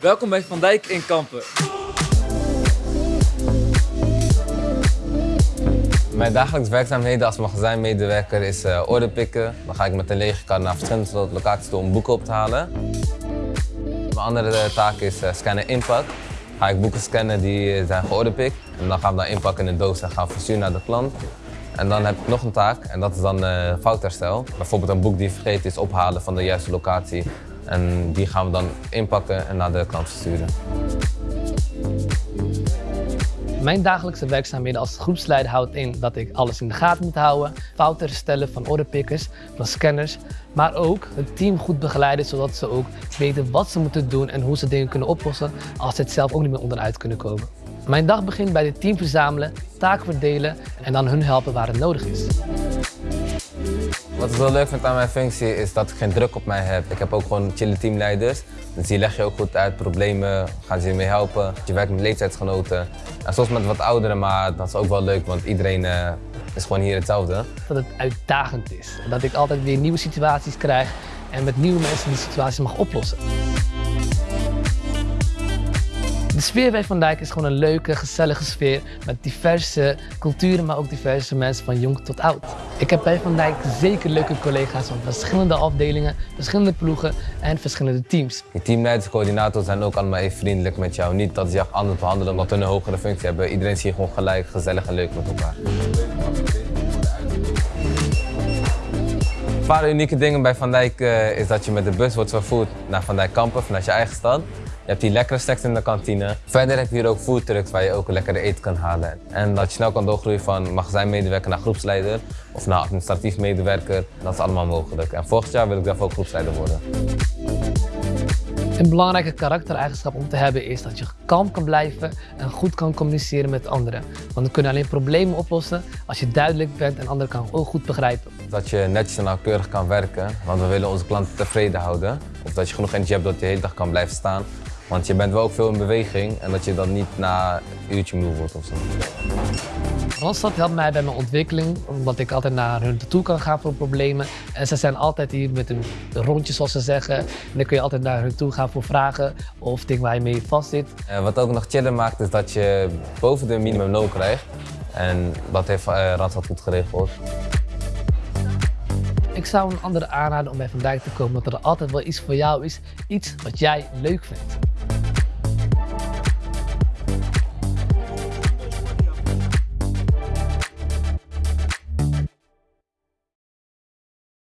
Welkom bij Van Dijk in Kampen. Mijn dagelijkse werkzaamheden als magazijnmedewerker is uh, orde pikken. Dan ga ik met een lege kar naar verschillende locaties toe om boeken op te halen. Mijn andere taak is uh, scannen inpak. Ga ik boeken scannen die zijn georderpikt. En dan gaan we dan inpakken in een doos en gaan versturen naar de klant. En dan heb ik nog een taak en dat is dan foutherstel. Bijvoorbeeld een boek die vergeten is ophalen van de juiste locatie. En die gaan we dan inpakken en naar de klant versturen. Mijn dagelijkse werkzaamheden als groepsleider houdt in dat ik alles in de gaten moet houden, fouten herstellen van orderpickers, van scanners, maar ook het team goed begeleiden zodat ze ook weten wat ze moeten doen en hoe ze dingen kunnen oplossen als ze het zelf ook niet meer onderuit kunnen komen. Mijn dag begint bij het team verzamelen, taken verdelen en dan hun helpen waar het nodig is. Wat ik wel leuk vind aan mijn functie is dat ik geen druk op mij heb. Ik heb ook gewoon chille teamleiders. Dus die leg je ook goed uit, problemen, gaan ze je mee helpen. Je werkt met leeftijdsgenoten. En soms met wat ouderen, maar dat is ook wel leuk, want iedereen uh, is gewoon hier hetzelfde. Dat het uitdagend is. Dat ik altijd weer nieuwe situaties krijg en met nieuwe mensen die situaties mag oplossen. De sfeer bij Van Dijk is gewoon een leuke, gezellige sfeer met diverse culturen, maar ook diverse mensen van jong tot oud. Ik heb bij Van Dijk zeker leuke collega's van verschillende afdelingen, verschillende ploegen en verschillende teams. Die teamleiders coördinators zijn ook allemaal even vriendelijk met jou. Niet dat ze je anders behandelen omdat hun een hogere functie hebben. Iedereen zie je gewoon gelijk, gezellig en leuk met elkaar. Een paar unieke dingen bij Van Dijk uh, is dat je met de bus wordt vervoerd naar Van Dijk Kampen vanuit je eigen stad. Je hebt die lekkere snacks in de kantine. Verder heb je hier ook foodtrucks waar je ook lekkere eten kan halen. En dat je snel kan doorgroeien van magazijnmedewerker naar groepsleider of naar administratief medewerker. Dat is allemaal mogelijk. En volgend jaar wil ik zelf ook groepsleider worden. Een belangrijke karaktereigenschap om te hebben is dat je kalm kan blijven en goed kan communiceren met anderen. Want we kunnen alleen problemen oplossen als je duidelijk bent en anderen kan ook goed begrijpen. Dat je netjes en nauwkeurig kan werken, want we willen onze klanten tevreden houden. Of dat je genoeg energie hebt dat je de hele dag kan blijven staan. Want je bent wel ook veel in beweging en dat je dan niet na een uurtje moe wordt of zo. Randstad helpt mij bij mijn ontwikkeling, omdat ik altijd naar hun toe kan gaan voor problemen. En ze zijn altijd hier met een rondje, zoals ze zeggen. En dan kun je altijd naar hun toe gaan voor vragen of dingen waar je mee vast zit. En wat ook nog chiller maakt, is dat je boven de minimumloon krijgt. En dat heeft uh, Randstad goed geregeld. Ik zou een andere aanraden om bij Van Dijk te komen, dat er altijd wel iets voor jou is, iets wat jij leuk vindt.